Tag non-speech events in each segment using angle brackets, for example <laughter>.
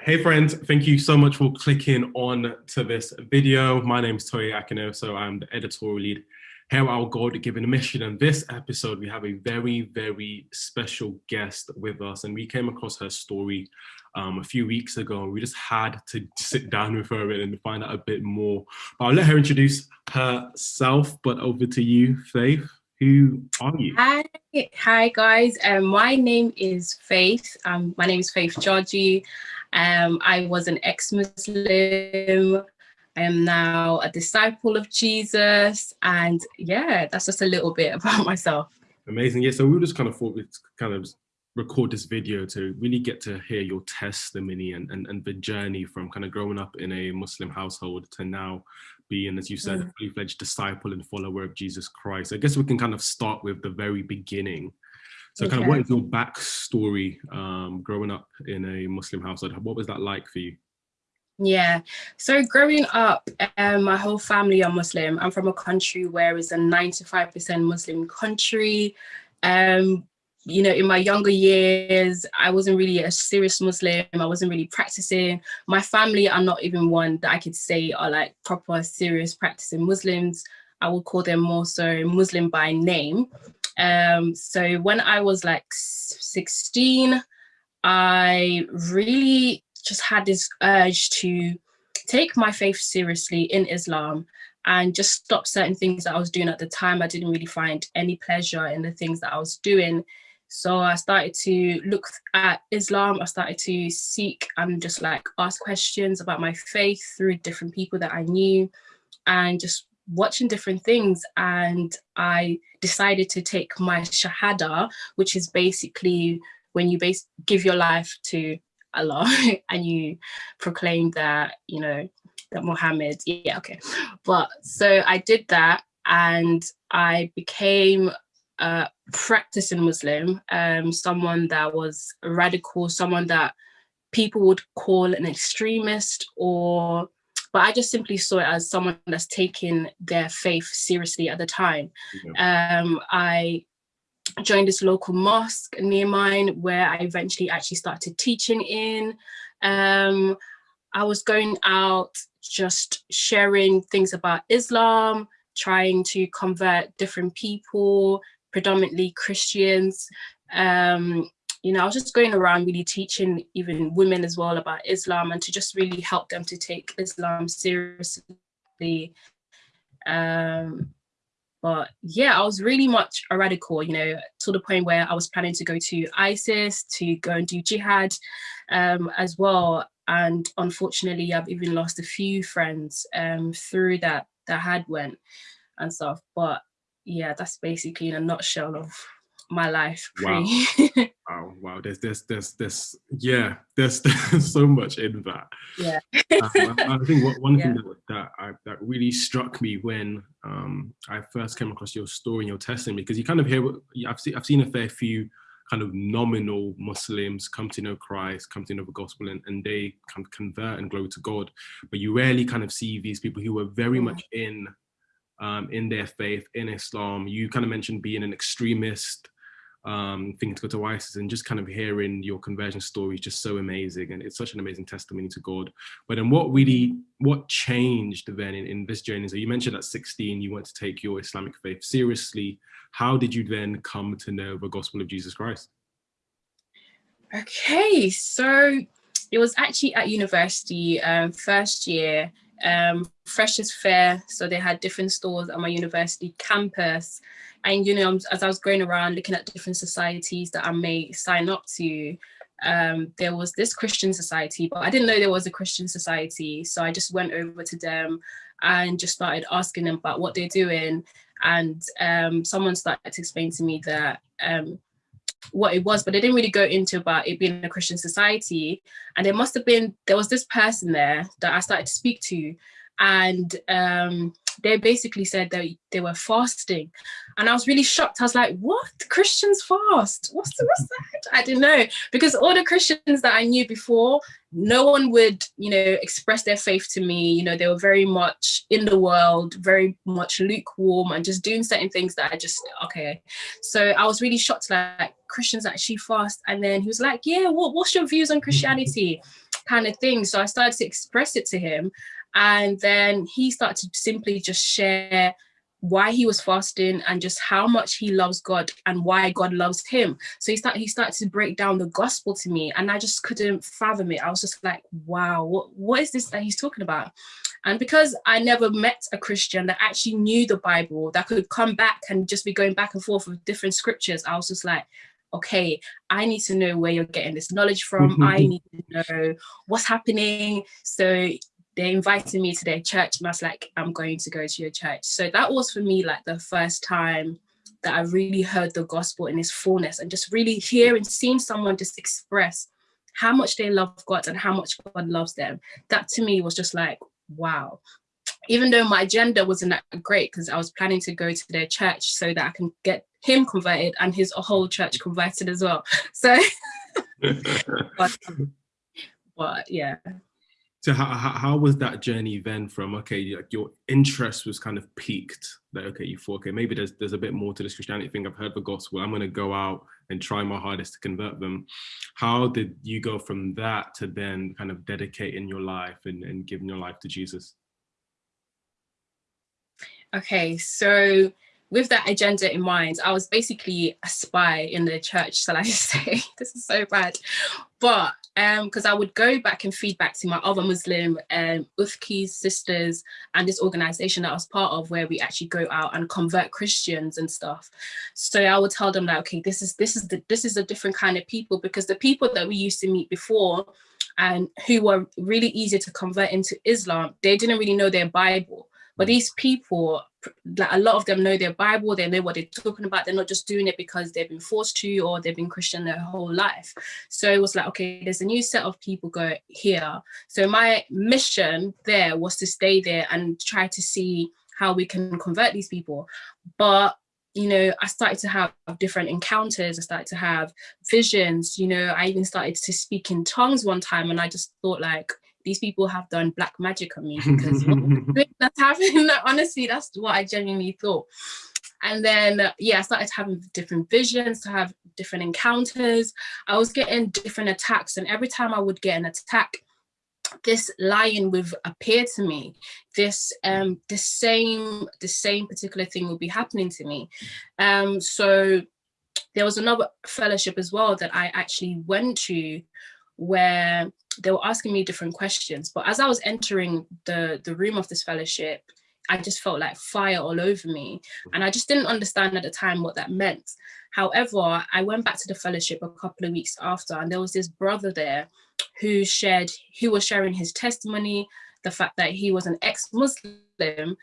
Hey friends, thank you so much for clicking on to this video. My name is Toye Akino, so I'm the editorial lead here at Our God Given Mission. And this episode, we have a very, very special guest with us. And we came across her story um, a few weeks ago. We just had to sit down with her and find out a bit more. But I'll let her introduce herself. But over to you, Faith. Who are you? Hi, hi guys. Um, my name is Faith. Um, my name is Faith Georgie. Um, I was an ex-Muslim. I am now a disciple of Jesus. And yeah, that's just a little bit <laughs> about myself. Amazing. Yeah, so we just kind of thought we'd kind of record this video to really get to hear your testimony and, and, and the journey from kind of growing up in a Muslim household to now being, as you said, mm. a fully fledged disciple and follower of Jesus Christ. I guess we can kind of start with the very beginning. So okay. kind of what is your backstory um, growing up in a Muslim household? What was that like for you? Yeah, so growing up, um, my whole family are Muslim. I'm from a country where it's a 95% Muslim country. Um, you know, in my younger years, I wasn't really a serious Muslim. I wasn't really practicing. My family are not even one that I could say are like proper serious practicing Muslims. I would call them more so Muslim by name. Um, so when I was like 16, I really just had this urge to take my faith seriously in Islam and just stop certain things that I was doing at the time. I didn't really find any pleasure in the things that I was doing. So I started to look at Islam. I started to seek and just like ask questions about my faith through different people that I knew and just watching different things. And I decided to take my Shahada, which is basically when you base give your life to Allah <laughs> and you proclaim that, you know, that Muhammad, yeah, okay. But so I did that and I became a practicing Muslim, um, someone that was radical, someone that people would call an extremist or but I just simply saw it as someone that's taking their faith seriously at the time. Yeah. Um, I joined this local mosque near mine where I eventually actually started teaching in. Um, I was going out just sharing things about Islam, trying to convert different people, predominantly Christians. Um, you know, I was just going around really teaching even women as well about Islam and to just really help them to take Islam seriously. Um, but yeah, I was really much a radical, you know, to the point where I was planning to go to ISIS, to go and do jihad um, as well. And unfortunately, I've even lost a few friends um, through that that had went and stuff. But yeah, that's basically in a nutshell of my life. <laughs> Wow. wow, wow. There's, there's, there's, there's, yeah, there's, <laughs> there's so much in that. Yeah. um, I, I, <laughs> think what, one yeah. thing that, that, I, that really struck me when um, I first came across your story and your testimony, because you kind of hear, I've seen, I've seen a fair few kind of nominal Muslims come to know Christ, come to know the gospel, and, and they kind of convert and glow to God. But you rarely kind of see these people who are very much in um, in their faith, in Islam. You kind of mentioned being an extremist, um, thinking to go to ISIS and just kind of hearing your conversion story is just so amazing. And it's such an amazing testimony to God. But then what really, what changed then in, in this journey? So you mentioned at 16, you went to take your Islamic faith seriously. How did you then come to know the gospel of Jesus Christ? Okay, so it was actually at university, um, first year, um, Freshers Fair. So they had different stores at my university campus. And, you know, as I was going around looking at different societies that I may sign up to, um, there was this Christian society, but I didn't know there was a Christian society. So I just went over to them and just started asking them about what they're doing. And um, someone started to explain to me that um, what it was, but they didn't really go into about it being a Christian society. And there must have been, there was this person there that I started to speak to and um, they basically said that they were fasting. And I was really shocked. I was like, what? Christians fast? What's, the, what's that? I didn't know. Because all the Christians that I knew before, no one would, you know, express their faith to me. You know, they were very much in the world, very much lukewarm and just doing certain things that I just, okay. So I was really shocked, like, Christians actually fast. And then he was like, yeah, what, what's your views on Christianity? kind of thing. So I started to express it to him. And then he started to simply just share why he was fasting and just how much he loves God and why God loves him. So he started he started to break down the gospel to me and I just couldn't fathom it. I was just like, wow, what, what is this that he's talking about? And because I never met a Christian that actually knew the Bible, that could come back and just be going back and forth with different scriptures, I was just like, okay, I need to know where you're getting this knowledge from. I mm-hmm. need to know what's happening. So they invited me to their church and I was like, I'm going to go to your church. So that was for me like the first time that I really heard the gospel in its fullness and just really hearing, seeing someone just express how much they love God and how much God loves them. That to me was just like, wow. Even though my agenda wasn't that great because I was planning to go to their church so that I can get him converted and his whole church converted as well. <laughs> So, <laughs> but, but yeah. So how, how was that journey then from, okay, like your interest was kind of peaked that, okay, you thought, okay, maybe there's, there's a bit more to this Christianity thing. I've heard the gospel. I'm going to go out and try my hardest to convert them. How did you go from that to then kind of dedicating your life and, and giving your life to Jesus? Okay, so with that agenda in mind, I was basically a spy in the church, shall I <laughs> say? this is so bad. But because um, I would go back and feedback to my other Muslim um, Ukhtis sisters and this organization that I was part of where we actually go out and convert Christians and stuff. So I would tell them that, okay, this is this is the this is a different kind of people because the people that we used to meet before and who were really easy to convert into Islam, they didn't really know their Bible. But these people, like a lot of them know their Bible, they know what they're talking about. They're not just doing it because they've been forced to or they've been Christian their whole life. So it was like, okay, there's a new set of people go here. So my mission there was to stay there and try to see how we can convert these people. But you know, I started to have different encounters. I started to have visions, you know, I even started to speak in tongues one time and I just thought like, these people have done black magic on me because <laughs> that's happening. <laughs> Honestly, that's what I genuinely thought. And then, yeah, I started having different visions, to have different encounters. I was getting different attacks. And every time I would get an attack, this lion would appear to me. This um, the same the same particular thing would be happening to me. Um, so there was another fellowship as well that I actually went to where they were asking me different questions. But as I was entering the, the room of this fellowship, I just felt like fire all over me. And I just didn't understand at the time what that meant. However, I went back to the fellowship a couple of weeks after and there was this brother there who shared, who was sharing his testimony, the fact that he was an ex-Muslim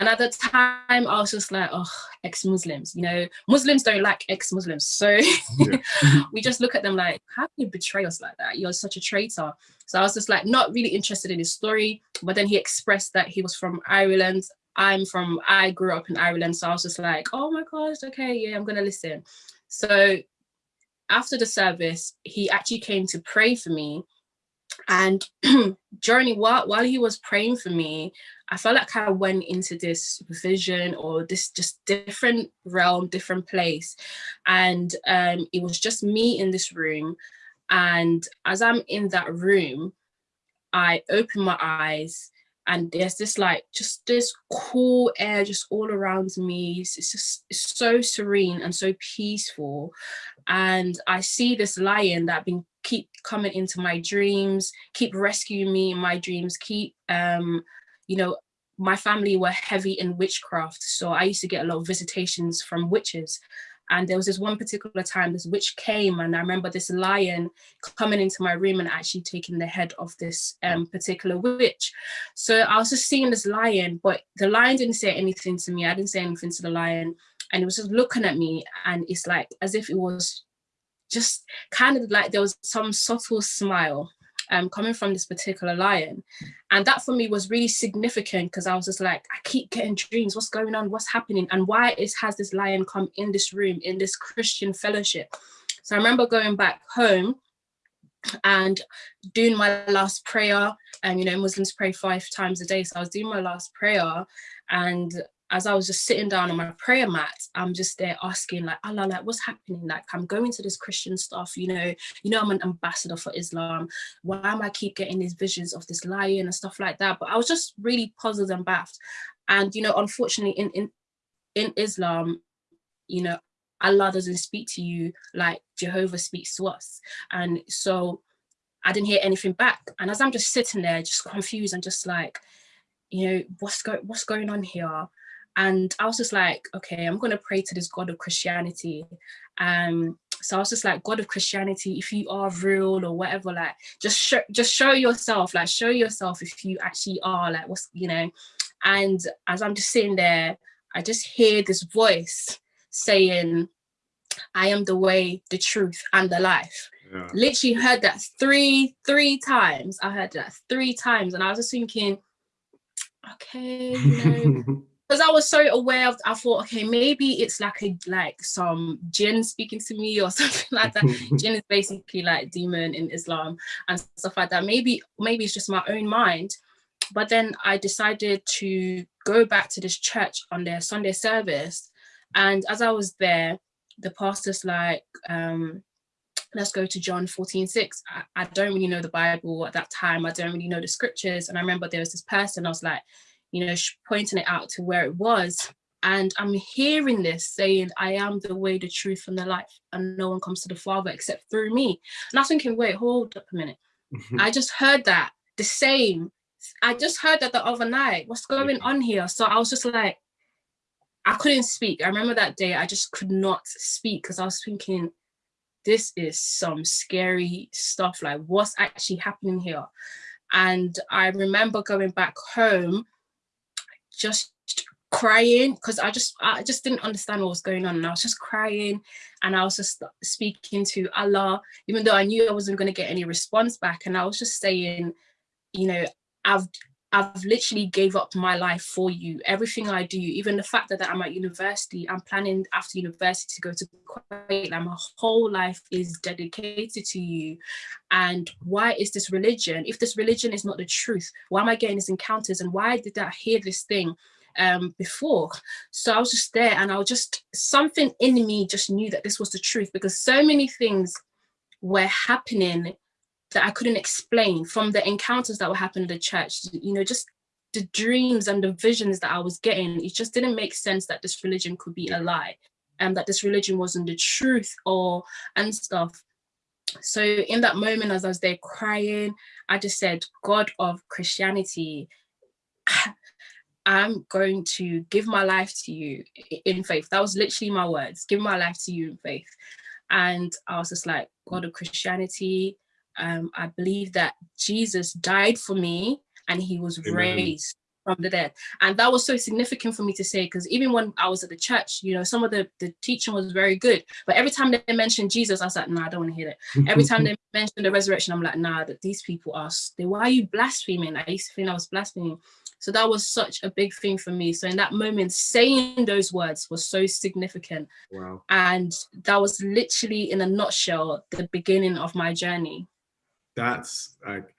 and at the time, I was just like, oh, ex-Muslims, you know, Muslims don't like ex-Muslims. So <laughs> we just look at them like, how can you betray us like that? You're such a traitor. So I was just like, not really interested in his story. But then he expressed that he was from Ireland. I'm from, I grew up in Ireland. So I was just like, oh my gosh, okay, yeah, I'm going to listen. So after the service, he actually came to pray for me. And <clears throat> during while, while he was praying for me, I felt like I went into this vision or this just different realm, different place. And um, it was just me in this room. And as I'm in that room, I open my eyes and there's this like just this cool air just all around me it's just it's so serene and so peaceful and i see this lion that been keep coming into my dreams keep rescuing me in my dreams keep um you know, my family were heavy in witchcraft. So I used to get a lot of visitations from witches. And there was this one particular time this witch came and I remember this lion coming into my room and actually taking the head of this um, particular witch. So I was just seeing this lion, but the lion didn't say anything to me. I didn't say anything to the lion and it was just looking at me and it's like as if it was just kind of like there was some subtle smile um, coming from this particular lion. And that for me was really significant because I was just like, I keep getting dreams, what's going on, what's happening? And why is has this lion come in this room, in this Christian fellowship? So I remember going back home and doing my last prayer and you know Muslims pray five times a day so I was doing my last prayer and as I was just sitting down on my prayer mat, I'm just there asking like, Allah, like what's happening? Like I'm going to this Christian stuff, you know, you know, I'm an ambassador for Islam. Why am I keep getting these visions of this lion and stuff like that? But I was just really puzzled and baffled. And, you know, unfortunately in, in, in Islam, you know, Allah doesn't speak to you like Jehovah speaks to us. And so I didn't hear anything back. And as I'm just sitting there, just confused and just like, you know, what's going what's going on here? And I was just like, okay, I'm gonna pray to this God of Christianity. Um, so I was just like, God of Christianity, if you are real or whatever, like just show just show yourself, like show yourself if you actually are, like what's you know. And as I'm just sitting there, I just hear this voice saying, I am the way, the truth, and the life. Yeah. Literally heard that three, three times. I heard that three times. And I was just thinking, okay, you know, <laughs> because I was so aware of, I thought, okay, maybe it's like a like some jinn speaking to me or <laughs> something like that. <laughs> jinn is basically like demon in Islam and stuff like that. Maybe, maybe it's just my own mind. But then I decided to go back to this church on their Sunday service. And as I was there, the pastor's like, um, let's go to John 14, 6. I, I don't really know the Bible at that time. I don't really know the scriptures. And I remember there was this person, I was like, you know, pointing it out to where it was. And I'm hearing this saying, I am the way, the truth, and the life, and no one comes to the Father except through me. And I was thinking, wait, hold up a minute. Mm-hmm. I just heard that the same. I just heard that the other night. What's going mm-hmm. on here? So I was just like, I couldn't speak. I remember that day I just could not speak because I was thinking, this is some scary stuff. Like what's actually happening here? And I remember going back home, just crying because I just I just didn't understand what was going on. And I was just crying and I was just speaking to Allah even though I knew I wasn't going to get any response back. And I was just saying you know I've I've literally gave up my life for you. Everything I do, even the fact that, I'm at university, I'm planning after university to go to Kuwait, my whole life is dedicated to you. And why is this religion? If this religion is not the truth, why am I getting these encounters? And why did I hear this thing? um before so i was just there and i was just something in me just knew that this was the truth because so many things were happening that I couldn't explain from the encounters that were happening in the church, you know, just the dreams and the visions that I was getting, it just didn't make sense that this religion could be a lie and that this religion wasn't the truth or and stuff. So in that moment, as I was there crying, I just said, God of Christianity, <sighs> I'm going to give my life to you in faith. That was literally my words, give my life to you in faith. And I was just like, God of Christianity, um, I believe that Jesus died for me and he was Amen. raised from the dead. And that was so significant for me to say, because even when I was at the church, you know, some of the, the teaching was very good, but every time they mentioned Jesus, I was like, nah, I don't want to hear it. Every time they <laughs> mentioned the resurrection, I'm like, nah, that these people are, they, why are you blaspheming? I used to think I was blaspheming. So that was such a big thing for me. So in that moment, saying those words was so significant. Wow. And that was literally in a nutshell, the beginning of my journey that's like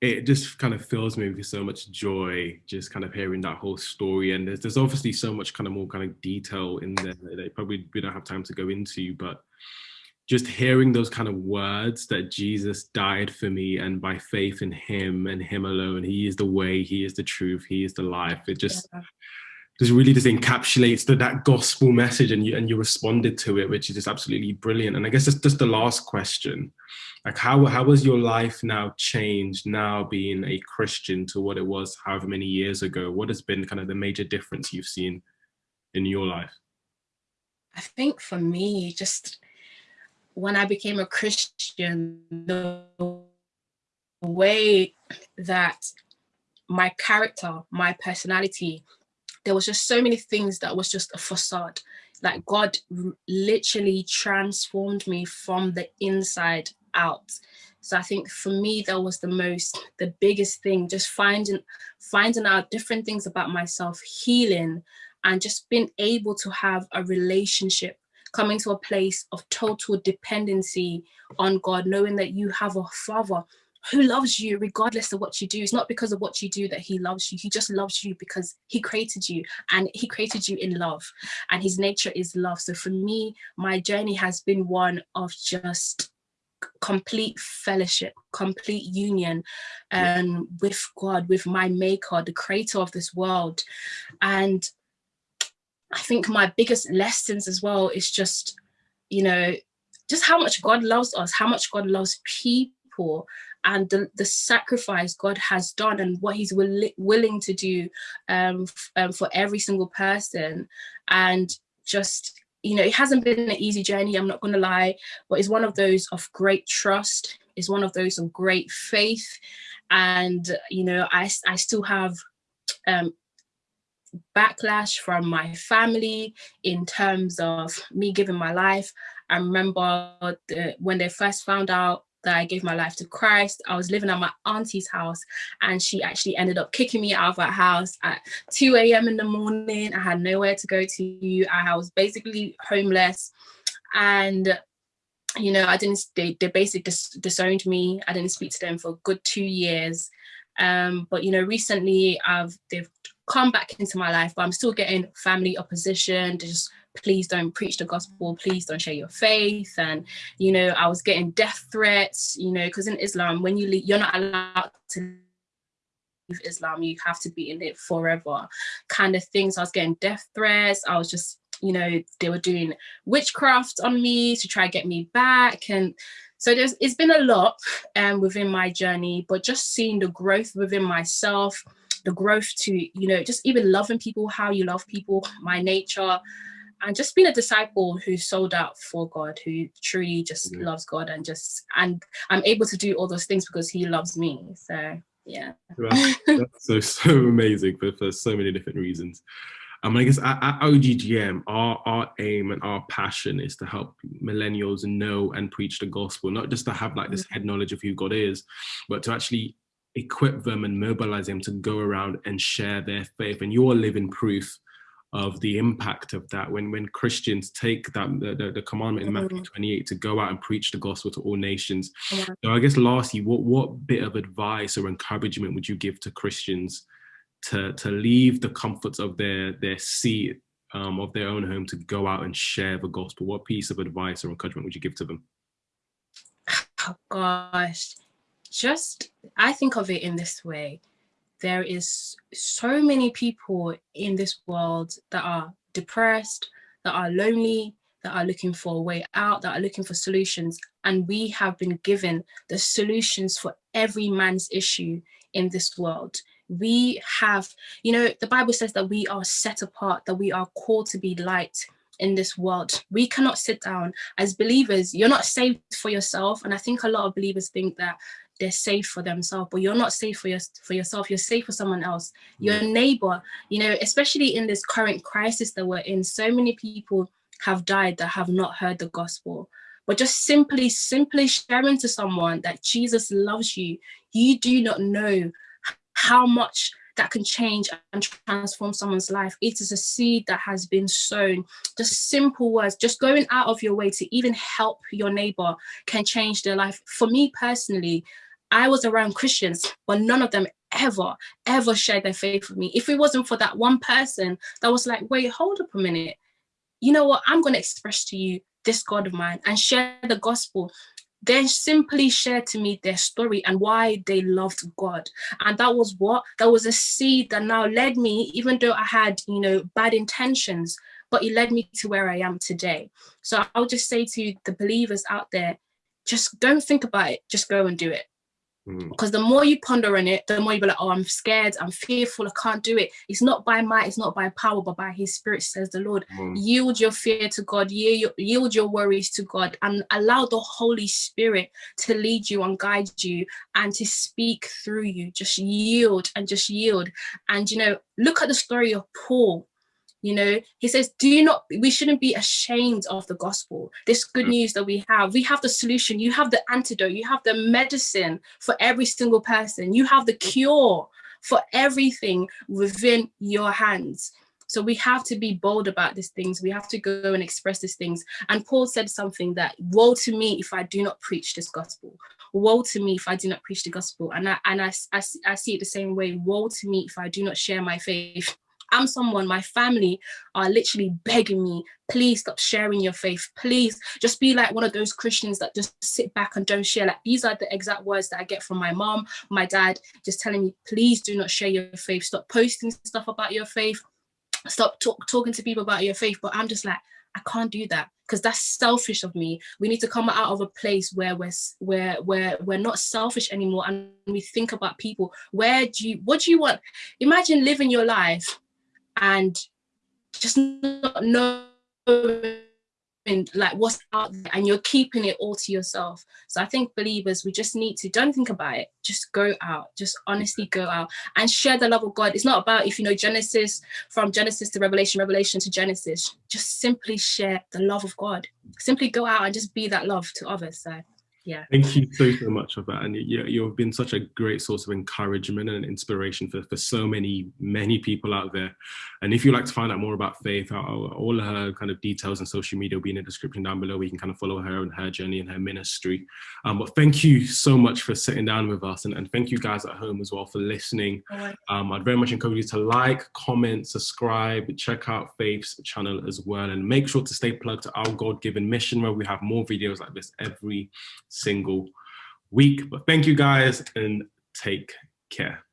it just kind of fills me with so much joy just kind of hearing that whole story. And there's, there's obviously so much kind of more kind of detail in there that probably we don't have time to go into but just hearing those kind of words that Jesus died for me and by faith in him and him alone he is the way he is the truth he is the life. It just yeah just really just encapsulates the, that gospel message and you and you responded to it, which is just absolutely brilliant. And I guess just, just the last question, like how, how has your life now changed now being a Christian to what it was however many years ago? What has been kind of the major difference you've seen in your life? I think for me, just when I became a Christian, the way that my character, my personality there was just so many things that was just a facade. Like God literally transformed me from the inside out. So I think for me, that was the most, the biggest thing, just finding, finding out different things about myself, healing, and just being able to have a relationship, coming to a place of total dependency on God, knowing that you have a father who loves you regardless of what you do. It's not because of what you do that he loves you. He just loves you because he created you and he created you in love and his nature is love. So for me, my journey has been one of just complete fellowship, complete union um, with God, with my maker, the creator of this world. And I think my biggest lessons as well is just, you know, just how much God loves us, how much God loves people and the, the sacrifice God has done and what he's will, willing to do um, um, for every single person. And just, you know, it hasn't been an easy journey, I'm not gonna lie, but it's one of those of great trust, it's one of those of great faith. And, you know, I, I still have um, backlash from my family in terms of me giving my life. I remember the, when they first found out that I gave my life to Christ. I was living at my auntie's house and she actually ended up kicking me out of that house at 2 a.m. in the morning. I had nowhere to go to. I was basically homeless and you know, I didn't, they, they basically dis disowned me. I didn't speak to them for a good two years. Um, but, you know, recently I've, they've come back into my life, but I'm still getting family opposition, just please don't preach the gospel, please don't share your faith. And, you know, I was getting death threats, you know, because in Islam, when you leave, you're not allowed to leave Islam, you have to be in it forever kind of things. I was getting death threats. I was just, you know, they were doing witchcraft on me to try to get me back. And so there's, it's been a lot um, within my journey, but just seeing the growth within myself, the growth to, you know, just even loving people, how you love people, my nature, and just being a disciple who sold out for God, who truly just yeah. loves God and just, and I'm able to do all those things because he loves me. So yeah. that's <laughs> so, so amazing for, for so many different reasons. Um, I guess at, at OGGM, our, our aim and our passion is to help millennials know and preach the gospel, not just to have like this mm. head knowledge of who God is, but to actually equip them and mobilize them to go around and share their faith. And you're living proof of the impact of that when when Christians take that the, the, commandment in Matthew mm-hmm. 28 to go out and preach the gospel to all nations. Yeah. So I guess lastly, what what bit of advice or encouragement would you give to Christians to to leave the comforts of their their seat um, of their own home to go out and share the gospel? What piece of advice or encouragement would you give to them? <sighs> Oh gosh, just I think of it in this way there is so many people in this world that are depressed, that are lonely, that are looking for a way out, that are looking for solutions. And we have been given the solutions for every man's issue in this world. We have, you know, the Bible says that we are set apart, that we are called to be light in this world. We cannot sit down as believers. You're not saved for yourself. And I think a lot of believers think that they're safe for themselves, but you're not safe for, your, for yourself, you're safe for someone else, mm. your neighbor, you know, especially in this current crisis that we're in, so many people have died that have not heard the gospel. But just simply, simply sharing to someone that Jesus loves you, you do not know how much that can change and transform someone's life. It is a seed that has been sown. Just simple words, just going out of your way to even help your neighbor can change their life. For me personally, I was around Christians, but none of them ever, ever shared their faith with me. If it wasn't for that one person that was like, wait, hold up a minute. You know what? I'm going to express to you this God of mine and share the gospel. They simply shared to me their story and why they loved God. And that was what? That was a seed that now led me, even though I had, you know, bad intentions, but it led me to where I am today. So I'll just say to the believers out there, just don't think about it, just go and do it. Mm. Because the more you ponder on it, the more you be like, oh, I'm scared, I'm fearful, I can't do it. It's not by might, it's not by power, but by his spirit, says the Lord. Mm. Yield your fear to God, yield, yield your worries to God, and allow the Holy Spirit to lead you and guide you and to speak through you. Just yield and just yield. And, you know, look at the story of Paul you know he says do not we shouldn't be ashamed of the gospel this good mm. news that we have we have the solution you have the antidote you have the medicine for every single person you have the cure for everything within your hands so we have to be bold about these things. We have to go and express these things. And Paul said something that, woe to me if I do not preach this gospel. woe to me if I do not preach the gospel. And I, and I, I, I see it the same way, woe to me if I do not share my faith. I'm someone, my family are literally begging me, please stop sharing your faith. Please just be like one of those Christians that just sit back and don't share. Like these are the exact words that I get from my mom, my dad, just telling me, please do not share your faith. Stop posting stuff about your faith. Stop talk, talking to people about your faith. But I'm just like, I can't do that because that's selfish of me. We need to come out of a place where we're where where we're not selfish anymore and we think about people. Where do you what do you want? Imagine living your life and just not knowing like what's out there and you're keeping it all to yourself. So i think believers we just need to don't think about it. Just go out. Just honestly go out and share the love of god. It's not about if you know genesis from genesis to revelation revelation to genesis. Just simply share the love of god. Simply go out and just be that love to others. So yeah. Thank you so so much for that and you, you've been such a great source of encouragement and inspiration for, for so many many people out there. And if you'd like to find out more about faith all her kind of details and social media will be in the description down below. We can kind of follow her and her journey and her ministry. Um, but thank you so much for sitting down with us and, and thank you guys at home as well for listening. Um, i'd very much encourage you to like comment subscribe check out faith's channel as well and make sure to stay plugged to our god-given mission where we have more videos like this every single week. But thank you guys and take care.